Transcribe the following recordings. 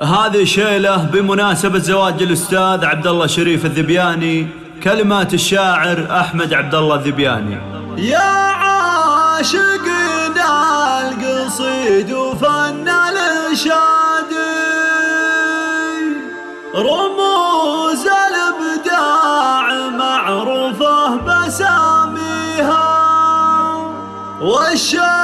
هذه شيلة بمناسبة زواج الأستاذ عبد الله شريف الذبياني كلمات الشاعر أحمد عبد الله الذبياني. يا عاشق القصيد وفن الشادي رموز الإبداع معروفة بساميها والشاعر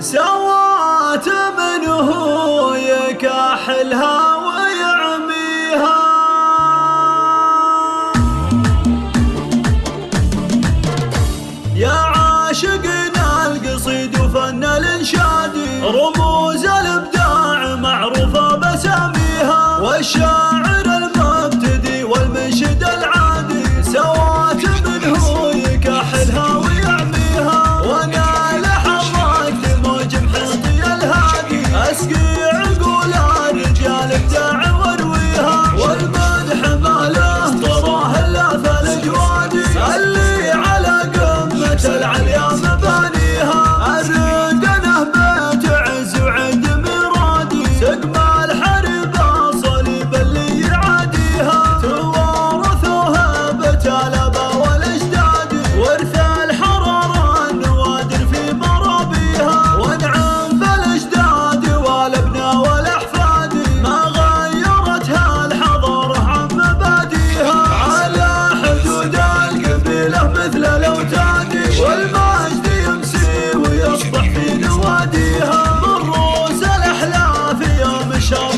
سوات منه يكاحلها ويعميها. يا عاشقنا القصيد وفن الإنشاد رموز الإبداع معروفة بساميها والشاعر show.